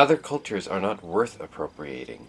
Other cultures are not worth appropriating.